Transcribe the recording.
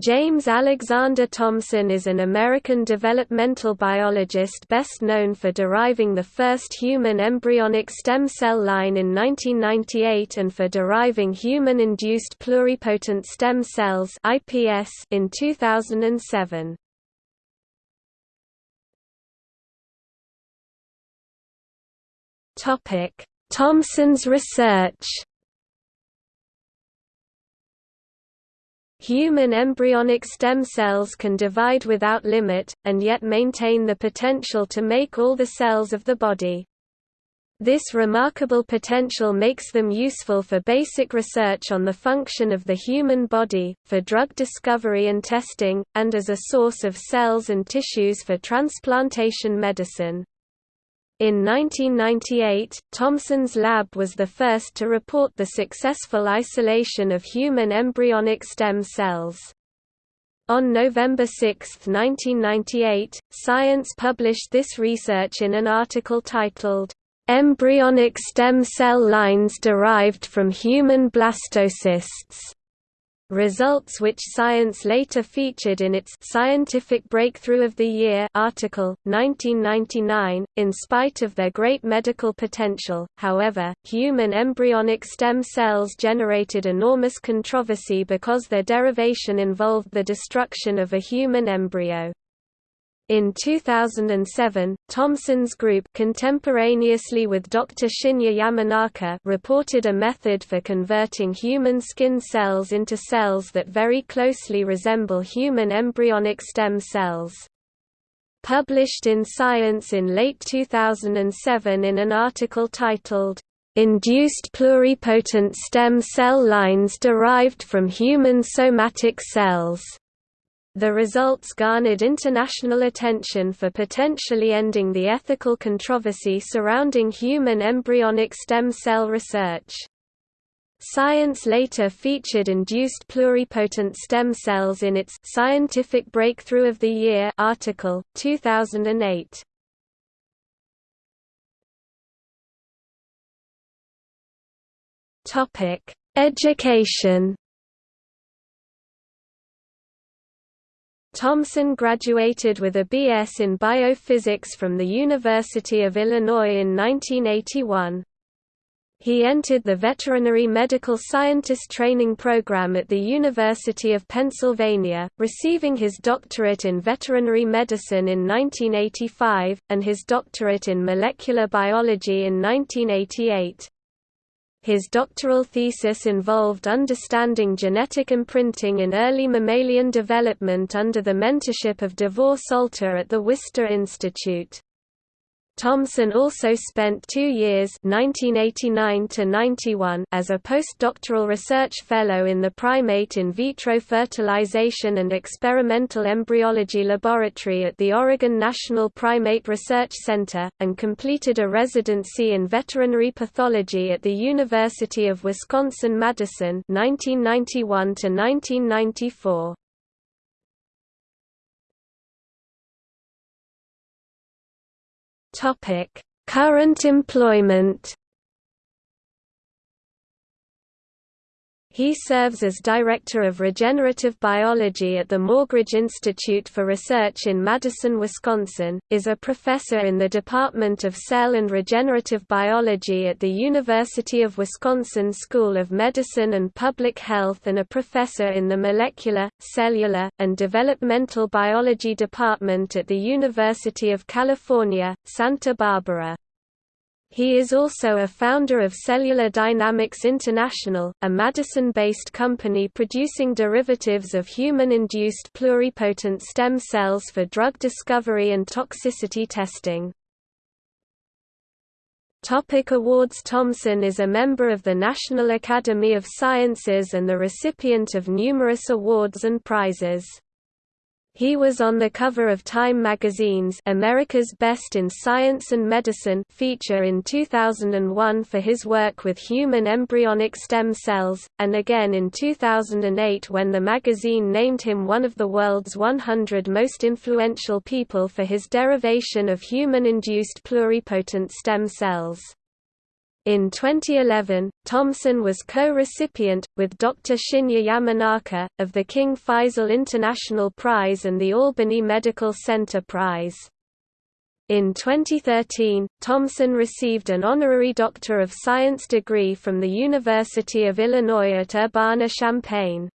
James Alexander Thomson is an American developmental biologist best known for deriving the first human embryonic stem cell line in 1998 and for deriving human-induced pluripotent stem cells (IPS) in 2007. Topic: Thomson's research Human embryonic stem cells can divide without limit, and yet maintain the potential to make all the cells of the body. This remarkable potential makes them useful for basic research on the function of the human body, for drug discovery and testing, and as a source of cells and tissues for transplantation medicine. In 1998, Thomson's lab was the first to report the successful isolation of human embryonic stem cells. On November 6, 1998, Science published this research in an article titled, "'Embryonic Stem Cell Lines Derived from Human Blastocysts' results which Science later featured in its Scientific Breakthrough of the Year article, 1999. In spite of their great medical potential, however, human embryonic stem cells generated enormous controversy because their derivation involved the destruction of a human embryo. In 2007, Thomson's group contemporaneously with Dr. Shinya Yamanaka reported a method for converting human skin cells into cells that very closely resemble human embryonic stem cells. Published in Science in late 2007 in an article titled, "'Induced pluripotent stem cell lines derived from human somatic cells' The results garnered international attention for potentially ending the ethical controversy surrounding human embryonic stem cell research. Science later featured induced pluripotent stem cells in its Scientific Breakthrough of the Year article, 2008. Topic: Education Thomson graduated with a B.S. in biophysics from the University of Illinois in 1981. He entered the Veterinary Medical Scientist Training Program at the University of Pennsylvania, receiving his doctorate in veterinary medicine in 1985, and his doctorate in molecular biology in 1988. His doctoral thesis involved understanding genetic imprinting in early mammalian development under the mentorship of Davor Solter at the Wistar Institute. Thomson also spent two years 1989 as a postdoctoral research fellow in the Primate in Vitro Fertilization and Experimental Embryology Laboratory at the Oregon National Primate Research Center, and completed a residency in veterinary pathology at the University of Wisconsin-Madison 1991 1994. Topic: Current employment He serves as Director of Regenerative Biology at the Morgridge Institute for Research in Madison, Wisconsin, is a professor in the Department of Cell and Regenerative Biology at the University of Wisconsin School of Medicine and Public Health and a professor in the Molecular, Cellular, and Developmental Biology Department at the University of California, Santa Barbara. He is also a founder of Cellular Dynamics International, a Madison-based company producing derivatives of human-induced pluripotent stem cells for drug discovery and toxicity testing. Topic awards Thomson is a member of the National Academy of Sciences and the recipient of numerous awards and prizes. He was on the cover of Time magazine's America's Best in Science and Medicine feature in 2001 for his work with human embryonic stem cells, and again in 2008 when the magazine named him one of the world's 100 most influential people for his derivation of human-induced pluripotent stem cells. In 2011, Thomson was co-recipient, with Dr. Shinya Yamanaka, of the King Faisal International Prize and the Albany Medical Center Prize. In 2013, Thomson received an honorary Doctor of Science degree from the University of Illinois at Urbana-Champaign.